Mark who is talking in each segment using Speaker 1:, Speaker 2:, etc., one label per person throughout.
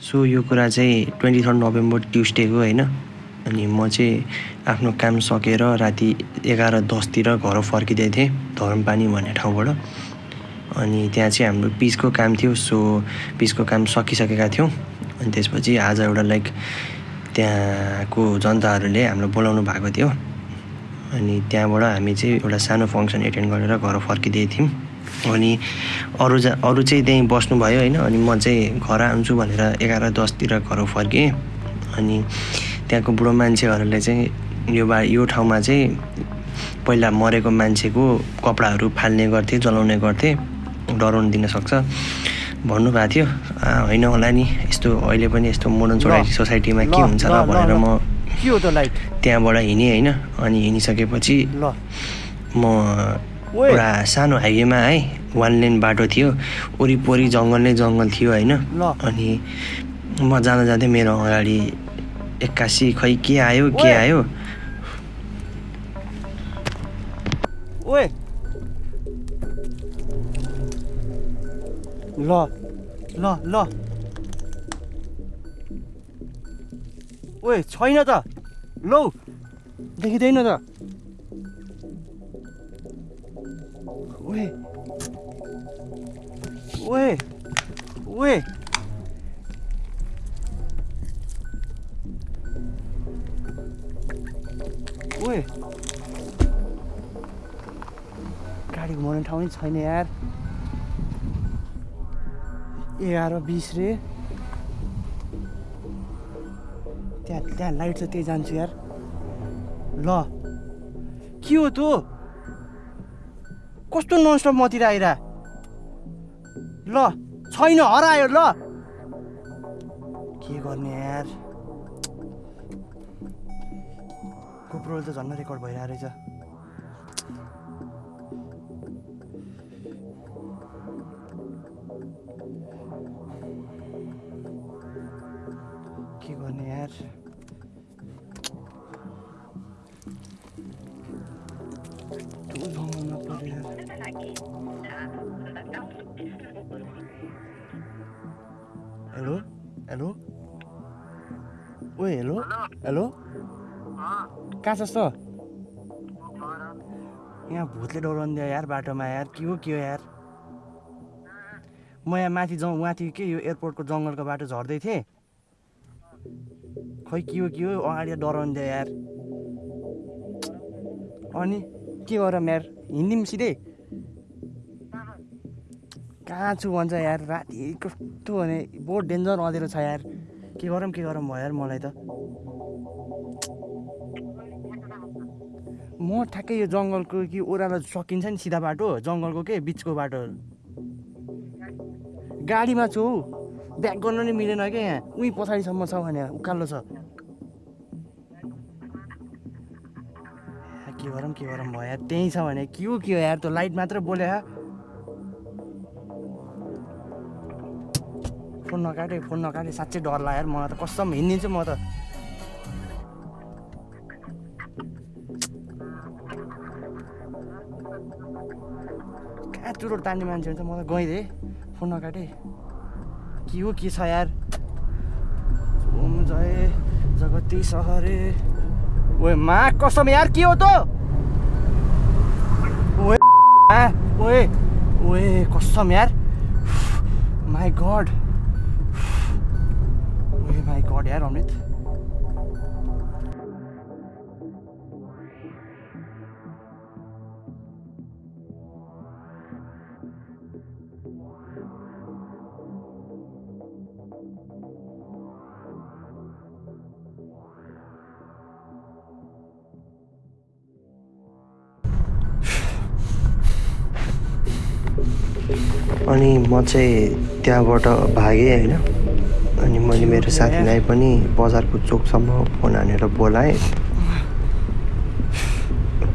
Speaker 1: So यो कुरा चाहिँ ट्वेन्टी थर्ड नोभेम्बर ट्युसडेको होइन? अनि म चाहिँ आफ्नो काम सकेर राति एघार दसतिर घर फर्किँदै थिएँ धरमपानी भन्ने ठाउँबाट। अनि त्यहाँ चाहिँ हाम्रो पिचको काम थियो सो पिचको काम सकिसकेका थियौँ। अनि त्यसपछि आज एउटा लाइक त्यहाँको जनताहरूले हामीलाई बोलाउनु भएको थियो। अनि त्यहाँबाट हामी चाहिँ एउटा सानो फङ्सन एटेन्ड गरेर घर फर्किँदै थियौँ। अनि अरू जा अरू चाहिँ त्यहीँ बस्नुभयो होइन अनि म चाहिँ घर आउँछु भनेर एघार दसतिर घर फर्केँ। अनि त्यहाँको बुढो मान्छेहरूले चाहिँ यो बा यो ठाउँमा चाहिँ पहिला मरेको मान्छेको कपडाहरू फाल्ने गर्थे जलाउने गर्थे डराउनु दिन सक्छ। भन्नुभएको थियो होइन होला नि यस्तो अहिले पनि यस्तो मोडर्न सोसाइटी सोसाइटीमा के हुन्छ र भनेर म त्यहाँबाट हिँडेँ होइन अनि हिँडिसकेपछि
Speaker 2: ल।
Speaker 1: म एउटा सानो हाइवेमा है वान लेन बाटो थियो। वरिपरि जङ्गल नै जङ्गल थियो होइन। अनि म जाँदा जाँदै मेरो अगाडि एक्कासी खै के आयो के। आयो?
Speaker 2: ओए। ल ल ल। ओए छैन त। लौ देखिँदैन त। ओए ओए ओए ओए गाडी घुमाउने ठाउँ नै छैन यार एघार बिस रे त्यहाँ त्यहाँ लाइट छ त्यही जान्छु यार ल के हो तँ कस्तो ननस्टप मतिर आइरा? ल छैन हरायो ल। के गर्ने यार? गोप्रोले त झन् रेकर्ड भइरहेको रहेछ। के गर्ने यार? हेलो हेलो ओए हेलो हेलो कहाँ छस् त यहाँ भूतले डराउनु दियो यार बाटोमा यार के हो के हो यार म यहाँ माथि जाउँ माथि के यो एयरपोर्टको जङ्गलको बाटो झर्दै थिएँ खै के हो के हो अगाडि डराउनु दियो यार अनि के गरौँ यार हिँडिदिउँ सिधै कहाँ छु भन्छ यार? राति कस्तो भने बहुत डेन्जर अँधेरो छ यार। के गरौँ के गरौँ भयो यार मलाई त। म ठ्याक्कै यो जङ्गलको कि ओह्रालो सकिन्छ नि सिधा बाटो जङ्गलको के बिचको बाटो। गाडीमा छु। हौ ब्याक गर्नु नि मिलेन क्या यहाँ। उहीँ पछाडिसम्म छ भने उकालो छ। के गरौँ के गरौँ भयो यार। त्यहीँ छ भने के हो के हो यार? त्यो लाइट मात्र बोले फोन नकाटे फोन नकाटे साँच्चै डर लाग्यो मलाई त। कसम हिँडिदिन्छु म त। कहाँ चुरोट तान्ने मान्छे हुन्छ म त गइदिएँ फोन नकाटे के हो के छ यार? ओम जय जगती सहरे। ओए मा कसम यार के हो त? ओए ओए ओए कसम यार। माई गड गड यार अमृत।
Speaker 1: अनि म चाहिँ त्यहाँबाट भागेँ होइन? अनि मैले मेरो साथीलाई पनि बजारको चोकसम्म फोन हानेर बोलाएँ।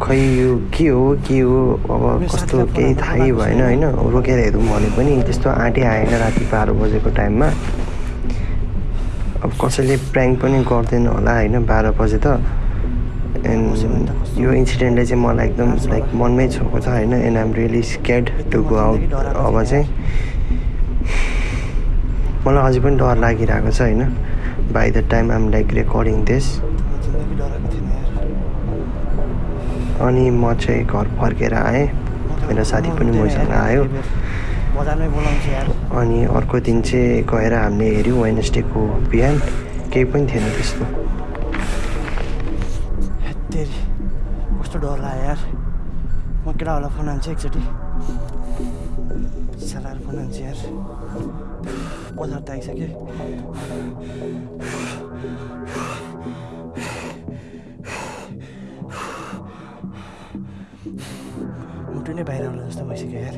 Speaker 1: खै यो के हो के हो? अब कस्तो केही थाहै भएन होइन? रोकेर हेरौँ भने पनि त्यस्तो आँटै आएन राति बाह्र बजेको टाइममा। अब कसैले प्र्याङ्क पनि गर्दैन होला होइन? बाह्र बजे त। एन्ड यो इन्सिडेन्टले चाहिँ मलाई एकदम लाइक मनमै छोएको छ होइन? And I'm really scared to go out अब चाहिँ। मलाई अझै पनि डर लागिरहेको छ होइन? By the time um like recording this अनि म चाहिँ घर फर्केर आएँ। मेरो साथी पनि मसँग आयो। अनि अर्को दिन चाहिँ गएर हामीले हेऱ्यौँ वेनसडेको बिहान। केही पनि थिएन त्यस्तो।
Speaker 2: कस्तो डर लाग्यो यार। म केटाहरूलाई फोन हान्छु एकचोटि। Sarar bunun ciğer. Pazar da ise ki. मुटु नै बाहिर आउनु जस्तो भइसक्यो यार